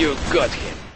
You got him.